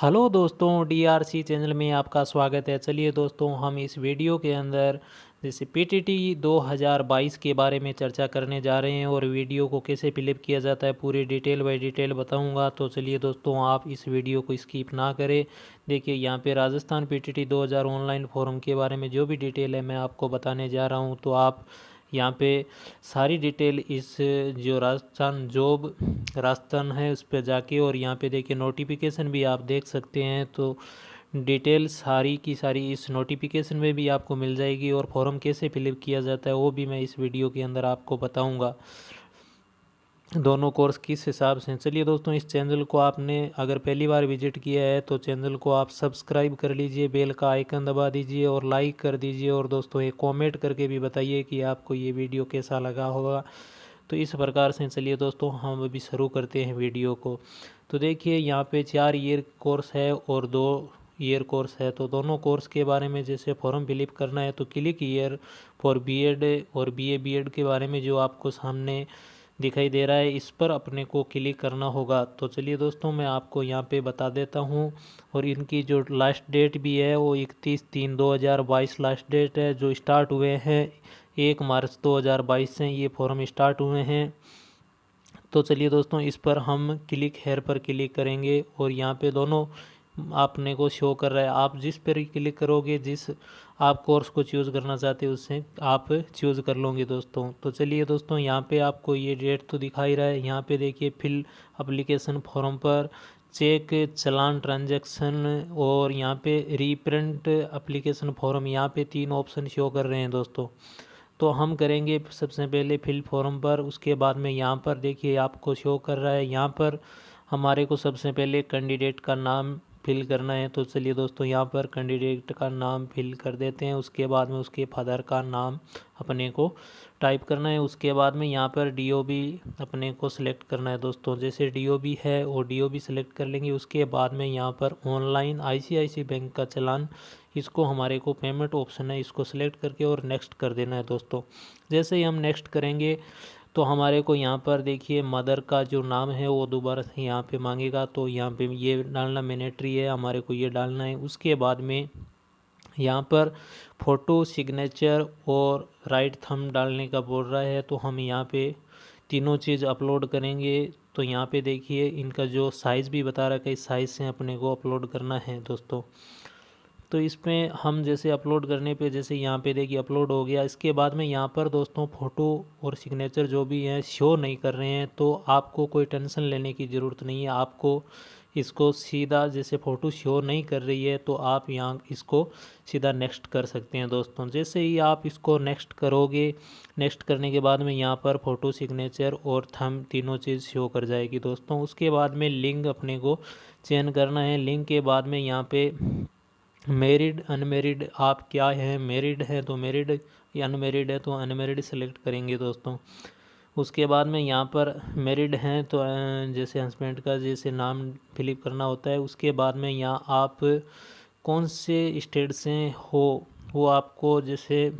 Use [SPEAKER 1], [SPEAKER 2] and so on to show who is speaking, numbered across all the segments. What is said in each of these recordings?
[SPEAKER 1] Hello दोस्तों DRC channel में आपका स्वागत है। चलिए दोस्तों, हम इस वीडियो के अंदर जैसे पीटीटी 2022 के बारे में चर्चा करने जा रहे हैं और वीडियो को कैसे फिलिप किया जाता है पूरी डिटेल बाय डिटेल बताऊँगा। तो चलिए दोस्तों, आप इस वीडियो को स्किप ना करें। देखिए, यहाँ पे राजस्थान पीटीटी 2000 ऑनलाइन फॉर्म के बारे में जो भी डिटेल है मैं आपको बताने जा रहा हूँ। तो आप यहाँ पे सारी डिटेल इस जो राजस्थान जॉब राजस्थान है उस पर जाके और यहाँ पे देखिए नोटिफिकेशन भी आप देख सकते हैं तो डिटेल सारी की सारी इस नोटिफिकेशन में भी आपको मिल जाएगी और फॉर्म कैसे फिलअप किया जाता है वो भी मैं इस वीडियो के अंदर आपको बताऊँगा। दोनों कोर्स किस हिसाब से हैं? चलिए दोस्तों, इस चैनल को आपने अगर पहली बार विज़िट किया है तो चैनल को आप सब्सक्राइब कर लीजिए, बेल का आइकन दबा दीजिए और लाइक कर दीजिए। और दोस्तों, एक कमेंट करके भी बताइए कि आपको ये वीडियो कैसा लगा होगा। तो इस प्रकार से चलिए दोस्तों, हम अभी शुरू करते हैं वीडियो को। तो देखिए, यहाँ पे चार ईयर कोर्स है और दो ईयर कोर्स है। तो दोनों कोर्स के बारे में जैसे फॉर्म फिलिप करना है तो क्लिक ईयर फॉर बीएड और बीए बीएड के बारे में जो आपको सामने दिखाई दे रहा है। इस पर अपने को क्लिक करना होगा। तो चलिए दोस्तों, मैं आपको यहाँ पे बता देता हूँ। और इनकी जो लास्ट डेट भी है, वो इकतीस तीन दो हज़ार बाईस लास्ट डेट है, जो स्टार्ट हुए हैं एक मार्च दो हज़ार बाईस से ये फॉर्म स्टार्ट हुए हैं। तो चलिए दोस्तों, इस पर हम क्लिक हेयर पर क्लिक करेंगे। और यहाँ पे दोनों आपने को शो कर रहा है। आप जिस पर क्लिक करोगे, जिस आप कोर्स को चूज़ करना चाहते हो, उससे आप चूज़ कर लोगे दोस्तों। तो चलिए दोस्तों, यहाँ पे आपको ये डेट तो दिखाई रहा है। यहाँ पे देखिए, फिल अप्लीकेशन फॉर्म पर चेक चलान ट्रांजैक्शन और यहाँ पे रीप्रिंट अप्लीकेशन फॉर्म यहाँ पे तीन ऑप्शन शो कर रहे हैं दोस्तों। तो हम करेंगे सबसे पहले फिल फॉर्म पर, उसके बाद में यहाँ पर देखिए आपको शो कर रहा है। यहाँ पर हमारे को सबसे पहले कैंडिडेट का नाम फिल करना है तो चलिए दोस्तों यहाँ पर कैंडिडेट का नाम फिल कर देते हैं। उसके बाद में उसके फादर का नाम अपने को टाइप करना है। उसके बाद में यहाँ पर डीओबी अपने को सिलेक्ट करना है दोस्तों। जैसे डीओबी है वो डीओबी सिलेक्ट कर लेंगे, उसके बाद में यहाँ पर ऑनलाइन आईसीआईसी बैंक का चलान, इसको हमारे को पेमेंट ऑप्शन है, इसको सिलेक्ट करके और नेक्स्ट कर देना है दोस्तों। जैसे ही हम नेक्स्ट करेंगे तो हमारे को यहाँ पर देखिए, मदर का जो नाम है, वो दोबारा से यहाँ पे मांगेगा। तो यहाँ पे ये डालना मैनेटरी है, हमारे को ये डालना है। उसके बाद में यहाँ पर फ़ोटो सिग्नेचर और राइट थम डालने का बोल रहा है। तो हम यहाँ पे तीनों चीज़ अपलोड करेंगे। तो यहाँ पे देखिए, इनका जो साइज़ भी बता रहा है कि साइज़ से अपने को अपलोड करना है, दोस्तों। तो इसमें हम जैसे अपलोड करने पे, जैसे यहाँ पे देखिए अपलोड हो गया। इसके बाद में यहाँ पर दोस्तों फ़ोटो और सिग्नेचर जो भी हैं शो नहीं कर रहे हैं तो आपको कोई टेंशन लेने की ज़रूरत नहीं है। आपको इसको सीधा जैसे फ़ोटो शो नहीं कर रही है तो आप यहाँ इसको सीधा नेक्स्ट कर सकते हैं दोस्तों। जैसे ही आप इसको नेक्स्ट करोगे नेक्स्ट करने के बाद में यहाँ पर फ़ोटो सिग्नेचर और थम तीनों चीज़ शो कर जाएगी दोस्तों। उसके बाद में लिंक अपने को चयन करना है। लिंक के बाद में यहाँ पे मेरिड अनमेरिड आप क्या हैं? मेरिड है तो मेरिड या अनमेरिड है तो अनमेरिड सेलेक्ट करेंगे दोस्तों। उसके बाद में यहाँ पर मेरिड हैं तो जैसे हस्बैंड का जैसे नाम फिलिप करना होता है, उसके बाद में यहाँ आप कौन से स्टेट से हो, वो आपको जैसे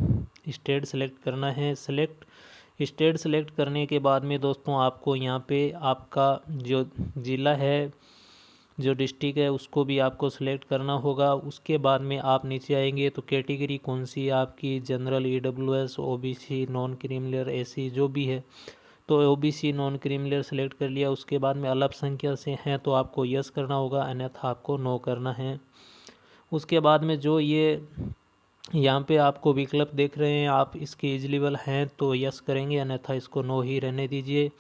[SPEAKER 1] स्टेट सेलेक्ट करना है। सेलेक्ट स्टेट सेलेक्ट करने के बाद में दोस्तों आपको यहाँ पे आपका जो ज़िला है जो डिस्ट्रिक्ट है उसको भी आपको सिलेक्ट करना होगा। उसके बाद में आप नीचे आएँगे तो कैटेगरी कौन सी आपकी general E W S O B C non creamy layer A C जो भी है। तो O B C non creamy layer select कर लिया। उसके बाद में अलग संख्या से हैं तो आपको यस करना होगा, अन्यथा आपको नो करना है। उसके बाद में जो ये यहाँ पे आपको विकल्प देख रहे हैं, आप इसके एजिलेबल हैं तो यस करेंगे, अन्यथा इसको नो ही रहने दीजिए।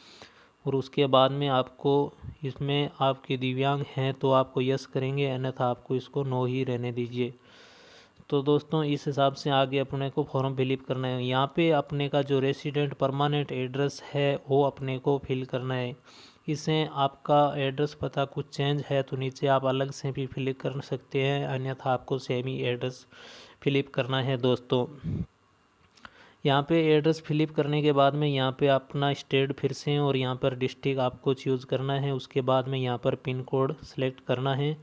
[SPEAKER 1] और उसके बाद में आपको इसमें आपके दिव्यांग हैं तो आपको यस करेंगे, अन्यथा आपको इसको नो ही रहने दीजिए। तो दोस्तों, इस हिसाब से आगे अपने को फॉर्म फिलिप करना है। यहाँ पे अपने का जो रेसिडेंट परमानेंट एड्रेस है, वो अपने को फिल करना है। इसे आपका एड्रेस पता कुछ चेंज है तो नीचे आप अलग से भी फिलिप कर सकते हैं, अन्यथा आपको सेम ही एड्रेस फिलिप करना है दोस्तों। यहाँ पे एड्रेस फिलिप करने के बाद में यहाँ पे अपना स्टेट फिर से और यहाँ पर डिस्ट्रिक्ट आपको चूज़ करना है। उसके बाद में यहाँ पर पिन कोड सेलेक्ट करना है।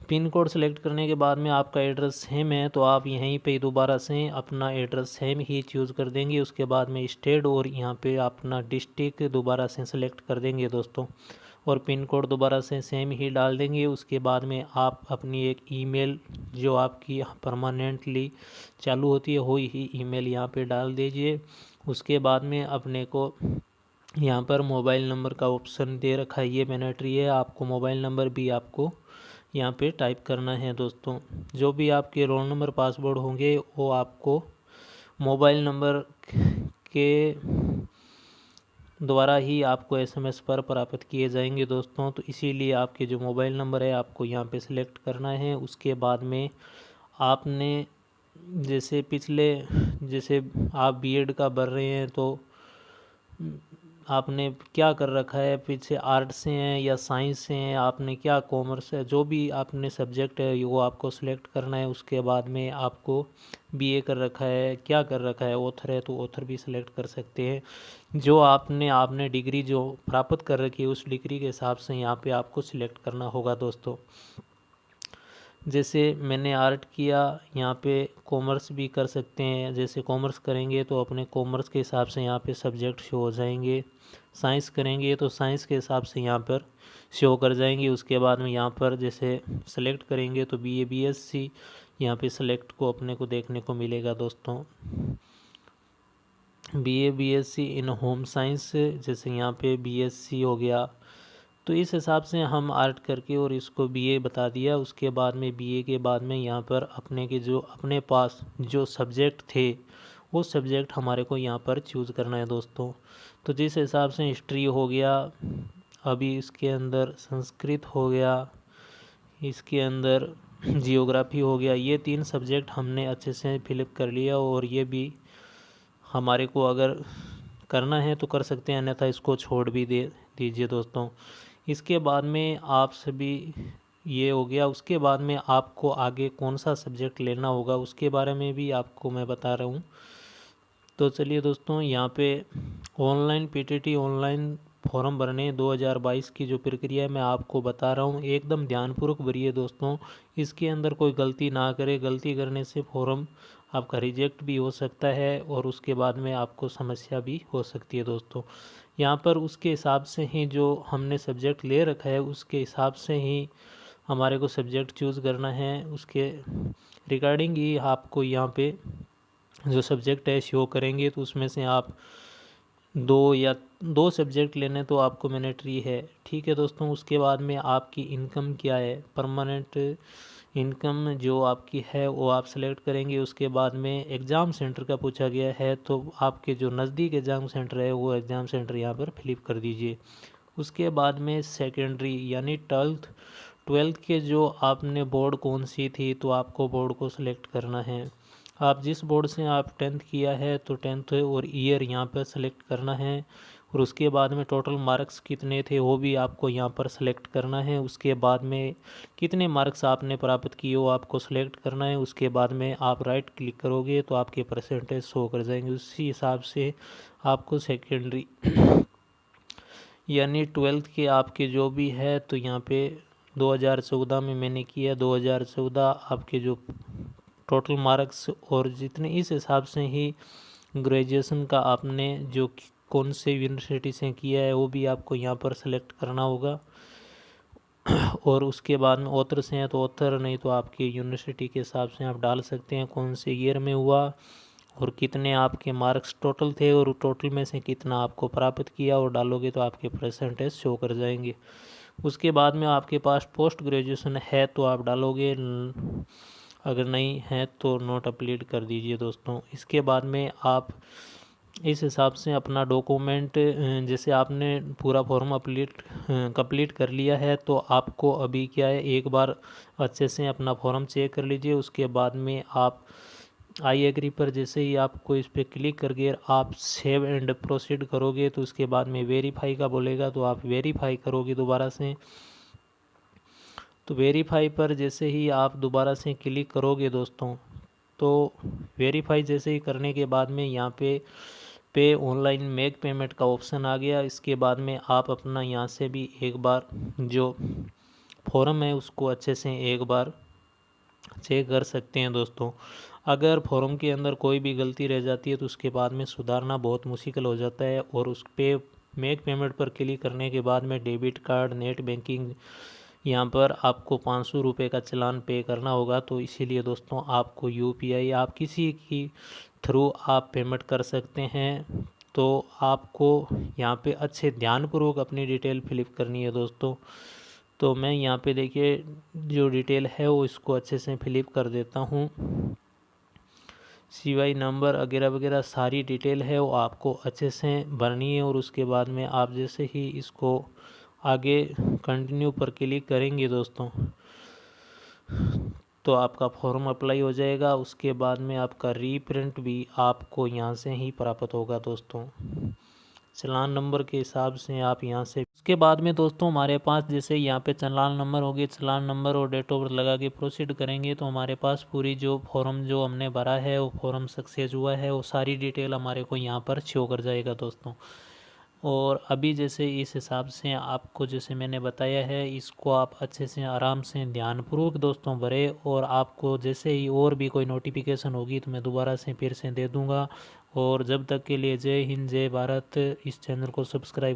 [SPEAKER 1] पिन कोड सेलेक्ट करने के बाद में आपका एड्रेस सेम है तो आप यहीं पे दोबारा से अपना एड्रेस सेम ही चूज़ कर देंगे। उसके बाद में स्टेट और यहाँ पे अपना डिस्ट्रिक्ट दोबारा से सेलेक्ट कर देंगे दोस्तों। और पिन कोड दोबारा से सेम ही डाल देंगे। उसके बाद में आप अपनी एक ईमेल जो आपकी परमानेंटली चालू होती है, वही ही ईमेल यहाँ पे डाल दीजिए। उसके बाद में अपने को यहाँ पर मोबाइल नंबर का ऑप्शन दे रखा है, ये मैनेटरी है। आपको मोबाइल नंबर भी आपको यहाँ पे टाइप करना है दोस्तों। जो भी आपके रोल नंबर, पासवर्ड होंगे, वो आपको मोबाइल नंबर के द्वारा ही आपको एसएमएस पर प्राप्त किए जाएँगे दोस्तों। तो इसीलिए आपके जो मोबाइल नंबर है, आपको यहाँ पे सिलेक्ट करना है। उसके बाद में आपने जैसे पिछले, जैसे आप बीएड का भर रहे हैं तो आपने क्या कर रखा है? पीछे आर्ट से हैं या साइंस से हैं, आपने क्या कॉमर्स है? जो भी आपने सब्जेक्ट है, वो आपको सिलेक्ट करना है। उसके बाद में आपको बीए कर रखा है, क्या कर रखा है ऑथर है तो ऑथर भी सिलेक्ट कर सकते हैं। जो आपने आपने डिग्री जो प्राप्त कर रखी है, उस डिग्री के हिसाब से यहाँ पे आपको सिलेक्ट करना होगा दोस्तों। जैसे मैंने आर्ट किया, यहाँ पे कॉमर्स भी कर सकते हैं। जैसे कॉमर्स करेंगे तो अपने कॉमर्स के हिसाब से यहाँ पे सब्जेक्ट शो हो जाएँगे। साइंस करेंगे तो साइंस के हिसाब से यहाँ पर शो कर जाएँगे। उसके बाद में यहाँ पर जैसे सेलेक्ट करेंगे तो B A B S C यहाँ पर सेलेक्ट को अपने को देखने को मिलेगा दोस्तों। B A B S C in home science जैसे यहाँ पे बी एस सी हो गया। तो इस हिसाब से हम आर्ट करके और इसको बीए बता दिया। उसके बाद में बीए के बाद में यहाँ पर अपने के जो, अपने पास जो सब्जेक्ट थे, वो सब्जेक्ट हमारे को यहाँ पर चूज़ करना है दोस्तों। तो जिस हिसाब से हिस्ट्री हो गया अभी इसके अंदर संस्कृत हो गया, इसके अंदर जियोग्राफी हो गया, ये तीन सब्जेक्ट हमने अच्छे से फिलअप कर लिया और ये भी हमारे को अगर करना है तो कर सकते हैं, अन्यथा इसको छोड़ भी दे, दीजिए दोस्तों। इसके बाद में आप सभी ये हो गया, उसके बाद में आपको आगे कौन सा सब्जेक्ट लेना होगा उसके बारे में भी आपको मैं बता रहा हूँ। तो चलिए दोस्तों, यहाँ पे ऑनलाइन पीटीटी ऑनलाइन फॉर्म भरने 2022 की जो प्रक्रिया मैं आपको बता रहा हूँ। एकदम ध्यानपूर्वक भरिए दोस्तों, इसके अंदर कोई गलती ना करे। गलती करने से फॉर्म आपका रिजेक्ट भी हो सकता है और उसके बाद में आपको समस्या भी हो सकती है दोस्तों। यहाँ पर उसके हिसाब से ही जो हमने सब्जेक्ट ले रखा है, उसके हिसाब से ही हमारे को सब्जेक्ट चूज़ करना है। उसके रिगार्डिंग ही आपको यहाँ पे जो सब्जेक्ट है, शो करेंगे तो उसमें से आप दो या दो सब्जेक्ट लेने तो आपको मैनेटरी है। ठीक है दोस्तों, उसके बाद में आपकी इनकम क्या है? परमानेंट इनकम जो आपकी है, वो आप सेलेक्ट करेंगे। उसके बाद में एग्ज़ाम सेंटर का पूछा गया है तो आपके जो नज़दीक एग्ज़ाम सेंटर है, वो एग्ज़ाम सेंटर यहाँ पर फिलिप कर दीजिए। उसके बाद में सेकेंडरी यानी ट्वेल्थ ट्वेल्थ के जो आपने बोर्ड कौन सी थी तो आपको बोर्ड को सिलेक्ट करना है। आप जिस बोर्ड से आप टेंथ किया है तो टेंथ और ईयर यहाँ पर सेलेक्ट करना है। और उसके बाद में टोटल मार्क्स कितने थे, वो भी आपको यहाँ पर सेलेक्ट करना है। उसके बाद में कितने मार्क्स आपने प्राप्त किए, वो आपको सेलेक्ट करना है। उसके बाद में आप राइट क्लिक करोगे तो आपके परसेंटेज शो कर जाएँगे। उसी हिसाब से आपको सेकेंडरी यानी ट्वेल्थ के आपके जो भी है तो यहाँ पे 2014 में मैंने किया। 2014 आपके जो टोटल मार्क्स और जितने इस हिसाब से ही ग्रेजुएशन का आपने जो कौन से यूनिवर्सिटी से किया है, वो भी आपको यहाँ पर सेलेक्ट करना होगा। और उसके बाद में ऑथर से हैं तो ऑथर नहीं तो आपकी यूनिवर्सिटी के हिसाब से आप डाल सकते हैं कौन से ईयर में हुआ और कितने आपके मार्क्स टोटल थे और टोटल में से कितना आपको प्राप्त किया और डालोगे तो आपके परसेंटेज शो कर जाएँगे। उसके बाद में आपके पास पोस्ट ग्रेजुएशन है तो आप डालोगे। अगर नहीं है तो नोट अपलीड कर दीजिए दोस्तों। इसके बाद में आप इस हिसाब से अपना डॉक्यूमेंट जैसे आपने पूरा फॉर्म अपलीट कंप्लीट कर लिया है तो आपको अभी क्या है, एक बार अच्छे से अपना फॉर्म चेक कर लीजिए। उसके बाद में आप आई एग्री पर जैसे ही आपको इस पर क्लिक करके आप सेव एंड प्रोसीड करोगे तो उसके बाद में वेरीफाई का बोलेगा तो आप वेरीफाई करोगे दोबारा से। तो वेरीफाई पर जैसे ही आप दोबारा से क्लिक करोगे दोस्तों तो वेरीफाई जैसे ही करने के बाद में यहाँ पे पे ऑनलाइन मेक पेमेंट का ऑप्शन आ गया। इसके बाद में आप अपना यहाँ से भी एक बार जो फॉर्म है उसको अच्छे से एक बार चेक कर सकते हैं दोस्तों। अगर फॉर्म के अंदर कोई भी गलती रह जाती है तो उसके बाद में सुधारना बहुत मुश्किल हो जाता है और उस पर मेक पेमेंट पर क्लिक करने के बाद में डेबिट कार्ड नेट बैंकिंग यहाँ पर आपको पाँच सौ रुपये का चलान पे करना होगा तो इसीलिए दोस्तों आपको यूपीआई आप किसी की थ्रू आप पेमेंट कर सकते हैं। तो आपको यहाँ पे अच्छे ध्यानपूर्वक अपनी डिटेल फिलिप करनी है दोस्तों। तो मैं यहाँ पे देखिए जो डिटेल है वो इसको अच्छे से फिलिप कर देता हूँ। सीवाई नंबर वगैरह वगैरह सारी डिटेल है वो आपको अच्छे से भरनी है और उसके बाद में आप जैसे ही इसको आगे कंटिन्यू पर क्लिक करेंगे दोस्तों तो आपका फॉर्म अप्लाई हो जाएगा। उसके बाद में आपका रीप्रिंट भी आपको यहाँ से ही प्राप्त होगा दोस्तों। चलान नंबर के हिसाब से आप यहाँ से, उसके बाद में दोस्तों हमारे पास जैसे यहाँ पे चलान नंबर हो गए, चलान नंबर और डेट ऑफ़ बर्थ लगा के प्रोसीड करेंगे तो हमारे पास पूरी जो फॉर्म जो हमने भरा है, वो फॉर्म सक्सेस हुआ है, वो सारी डिटेल हमारे को यहाँ पर शो कर जाएगा दोस्तों। और अभी जैसे इस हिसाब से आपको जैसे मैंने बताया है, इसको आप अच्छे से आराम से ध्यानपूर्वक दोस्तों भरे और आपको जैसे ही और भी कोई नोटिफिकेशन होगी तो मैं दोबारा से फिर से दे दूँगा। और जब तक के लिए जय हिंद, जय भारत। इस चैनल को सब्सक्राइब